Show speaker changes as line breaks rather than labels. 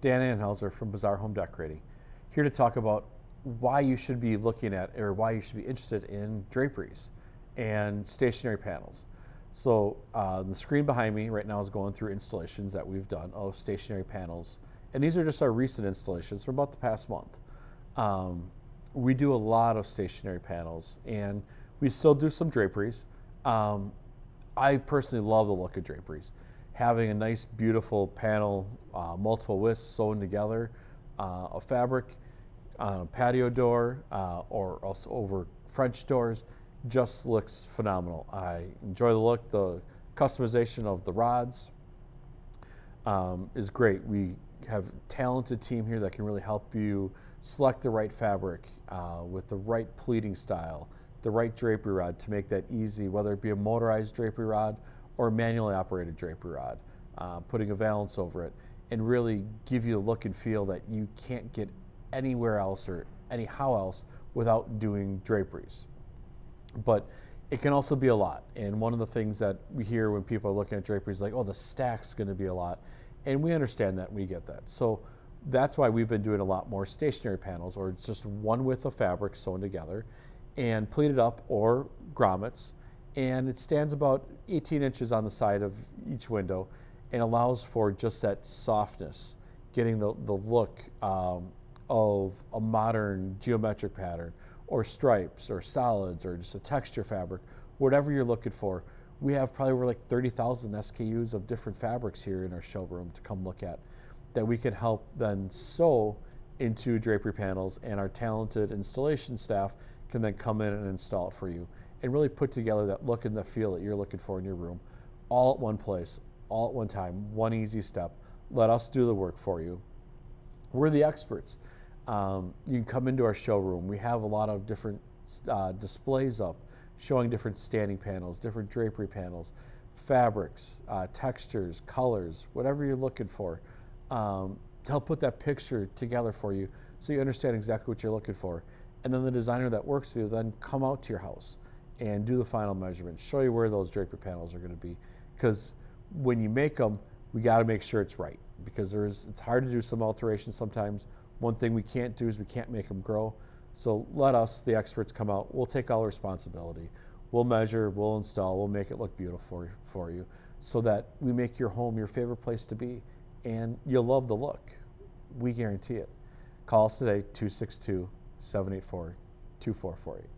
Dan Anhauser from Bazaar Home Decorating, here to talk about why you should be looking at or why you should be interested in draperies and stationary panels. So uh, the screen behind me right now is going through installations that we've done of stationary panels. And these are just our recent installations from about the past month. Um, we do a lot of stationary panels and we still do some draperies. Um, I personally love the look of draperies. Having a nice, beautiful panel, uh, multiple widths sewn together, uh, a fabric on a patio door uh, or also over French doors just looks phenomenal. I enjoy the look. The customization of the rods um, is great. We have a talented team here that can really help you select the right fabric uh, with the right pleating style, the right drapery rod to make that easy, whether it be a motorized drapery rod or a manually operated drapery rod, uh, putting a valance over it, and really give you the look and feel that you can't get anywhere else or anyhow else without doing draperies. But it can also be a lot. And one of the things that we hear when people are looking at draperies, like, oh, the stack's going to be a lot. And we understand that, we get that. So that's why we've been doing a lot more stationary panels, or just one width of fabric sewn together and pleated up or grommets. And it stands about 18 inches on the side of each window and allows for just that softness, getting the, the look um, of a modern geometric pattern or stripes or solids or just a texture fabric, whatever you're looking for. We have probably over like 30,000 SKUs of different fabrics here in our showroom to come look at that we can help then sew into drapery panels and our talented installation staff can then come in and install it for you and really put together that look and the feel that you're looking for in your room all at one place, all at one time, one easy step. Let us do the work for you. We're the experts. Um, you can come into our showroom. We have a lot of different uh, displays up showing different standing panels, different drapery panels, fabrics, uh, textures, colors, whatever you're looking for um, to help put that picture together for you so you understand exactly what you're looking for. And then the designer that works with you then come out to your house and do the final measurement, show you where those drapery panels are going to be. Because when you make them, we got to make sure it's right because there's it's hard to do some alterations sometimes one thing we can't do is we can't make them grow. So let us, the experts, come out. We'll take all responsibility. We'll measure, we'll install, we'll make it look beautiful for you so that we make your home your favorite place to be and you'll love the look. We guarantee it. Call us today, 262 784 2448.